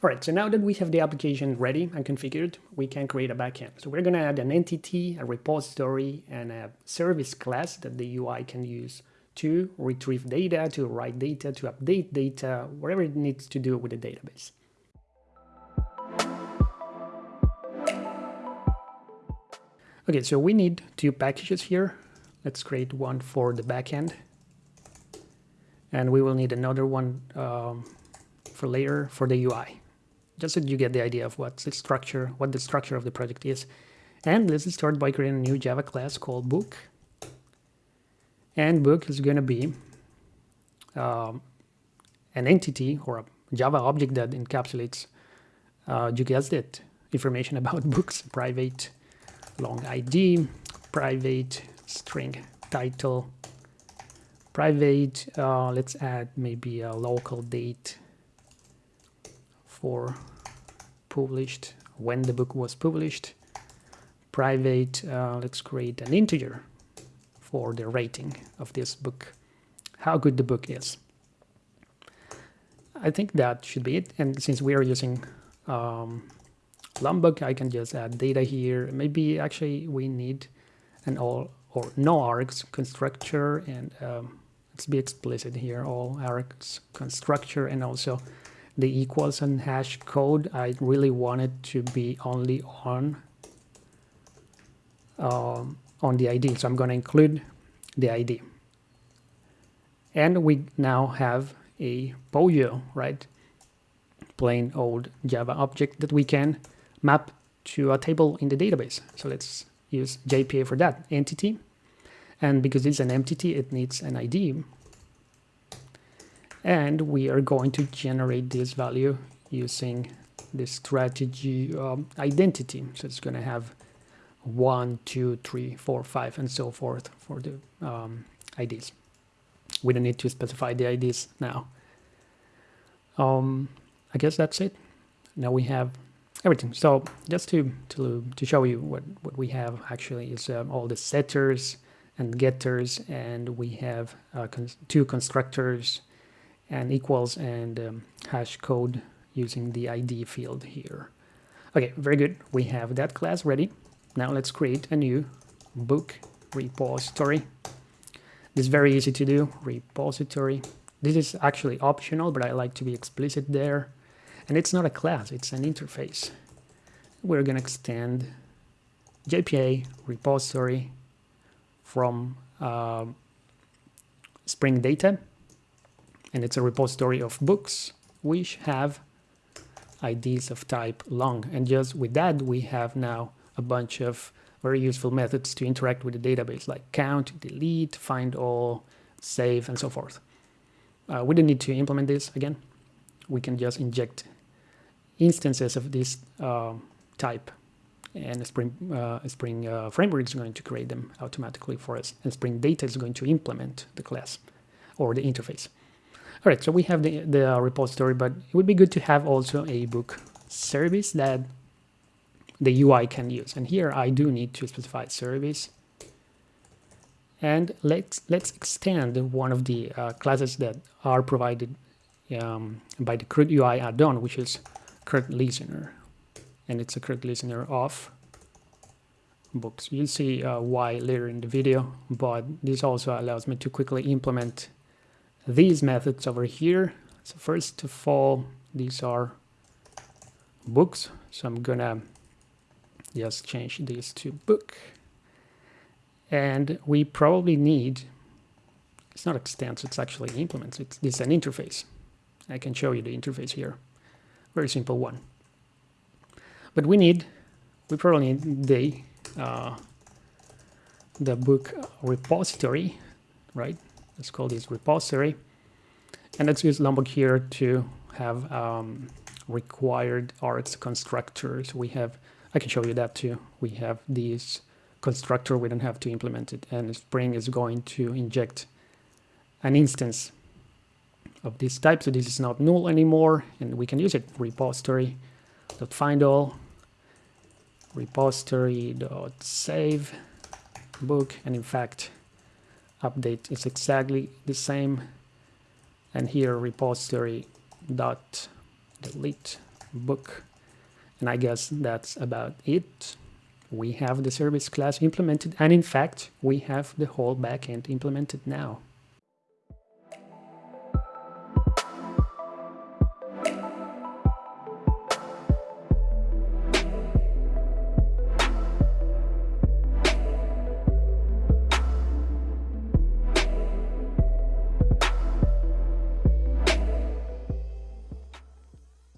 All right, so now that we have the application ready and configured, we can create a backend. So we're gonna add an entity, a repository, and a service class that the UI can use to retrieve data, to write data, to update data, whatever it needs to do with the database. Okay, so we need two packages here. Let's create one for the backend. And we will need another one um, for later for the UI just so you get the idea of what the structure, what the structure of the project is. And let's start by creating a new Java class called book. And book is going to be um, an entity or a Java object that encapsulates, uh, you guessed it, information about books, private long ID, private string title, private, uh, let's add maybe a local date for published, when the book was published. Private, uh, let's create an integer for the rating of this book, how good the book is. I think that should be it. And since we are using um, Lombok, I can just add data here. Maybe actually we need an all or no args constructor and um, let's be explicit here, all args constructor and also the equals and hash code, I really want it to be only on um, on the ID. So I'm going to include the ID. And we now have a POJO, right? Plain old Java object that we can map to a table in the database. So let's use JPA for that entity. And because it's an entity, it needs an ID and we are going to generate this value using the strategy um, identity. So it's going to have one two three four five and so forth for the um, IDs we don't need to specify the IDs now. Um, I guess that's it. Now we have everything. So just to to, to show you what what we have actually is um, all the setters and getters and we have uh, cons two constructors and equals and um, hash code using the ID field here. Okay, very good. We have that class ready. Now let's create a new book repository. This is very easy to do, repository. This is actually optional, but I like to be explicit there. And it's not a class, it's an interface. We're gonna extend JPA repository from uh, Spring Data and it's a repository of books which have IDs of type long. And just with that, we have now a bunch of very useful methods to interact with the database, like count, delete, find all, save, and so forth. Uh, we don't need to implement this again. We can just inject instances of this uh, type and Spring, uh, Spring uh, Framework is going to create them automatically for us. And Spring Data is going to implement the class or the interface. All right, so we have the, the uh, repository, but it would be good to have also a book service that the UI can use. And here I do need to specify service. And let's let's extend one of the uh, classes that are provided um, by the CRUD UI add-on, which is CRUD Listener. And it's a CRUD Listener of books. You'll see uh, why later in the video, but this also allows me to quickly implement these methods over here. So first of all, these are books. So I'm gonna just change this to book. And we probably need, it's not extends, it's actually implements. It's, it's an interface. I can show you the interface here. Very simple one. But we need, we probably need the, uh, the book repository, right? Let's call this repository. And let's use Lombok here to have um, required args constructors. We have, I can show you that too. We have these constructor, we don't have to implement it. And Spring is going to inject an instance of this type. So this is not null anymore and we can use it. Repository dot find all repository dot save book and in fact update is exactly the same and here repository dot delete book. And I guess that's about it. We have the service class implemented, and in fact, we have the whole backend implemented now.